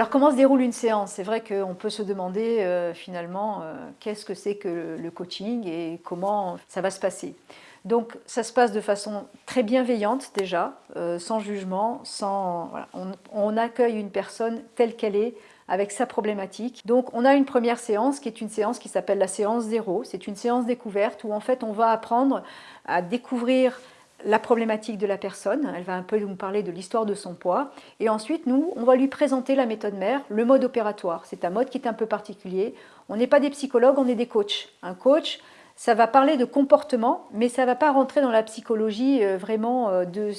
Alors comment se déroule une séance? C'est vrai qu'on peut se demander euh, finalement euh, qu'est-ce que c'est que le coaching et comment ça va se passer. Donc ça se passe de façon très bienveillante déjà, euh, sans jugement, sans, on, accueille une personne telle qu'elle est, avec sa problématique. Donc on a une première séance qui est une séance qui s'appelle la séance zéro. C'est une séance découverte où en fait on va apprendre à découvrir la problématique de la personne, elle va un peu nous parler de l'histoire de son poids, et ensuite nous, on va lui présenter la méthode mère, le mode opératoire. C'est un mode qui est un peu particulier. On n'est pas des psychologues, on est des coachs. Un coach, ça va parler de comportement, mais ça ne va pas rentrer dans la psychologie euh, vraiment euh, de,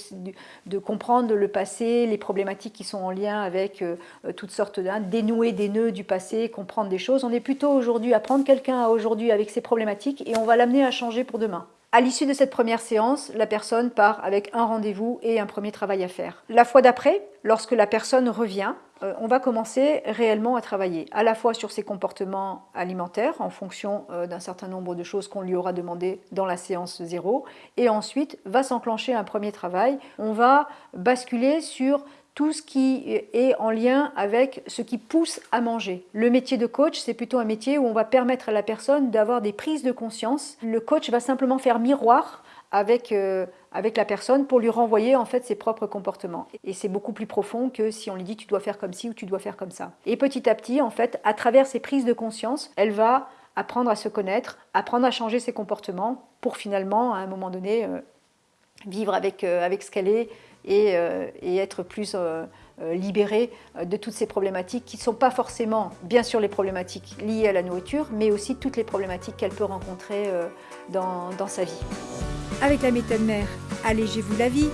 de, comprendre le passé, les problématiques qui sont en lien avec euh, toutes sortes de... dénouer des nœuds du passé, comprendre des choses. On est plutôt aujourd'hui à prendre quelqu'un aujourd'hui avec ses problématiques et on va l'amener à changer pour demain. À l'issue de cette première séance, la personne part avec un rendez-vous et un premier travail à faire. La fois d'après, lorsque la personne revient, euh, on va commencer réellement à travailler à la fois sur ses comportements alimentaires en fonction euh, d'un certain nombre de choses qu'on lui aura demandé dans la séance zéro et ensuite va s'enclencher un premier travail. On va basculer sur tout ce qui est en lien avec ce qui pousse à manger. Le métier de coach, c'est plutôt un métier où on va permettre à la personne d'avoir des prises de conscience. Le coach va simplement faire miroir avec, euh, avec la personne pour lui renvoyer en fait ses propres comportements. Et c'est beaucoup plus profond que si on lui dit tu dois faire comme ci ou tu dois faire comme ça. Et petit à petit, en fait, à travers ces prises de conscience, elle va apprendre à se connaître, apprendre à changer ses comportements pour finalement, à un moment donné, euh, vivre avec, euh, avec ce qu'elle est, euh, et, être plus euh, euh, libérée de toutes ces problématiques qui ne sont pas forcément, bien sûr, les problématiques liées à la nourriture, mais aussi toutes les problématiques qu'elle peut rencontrer dans sa vie. Avec la méthode mère, allégez-vous la vie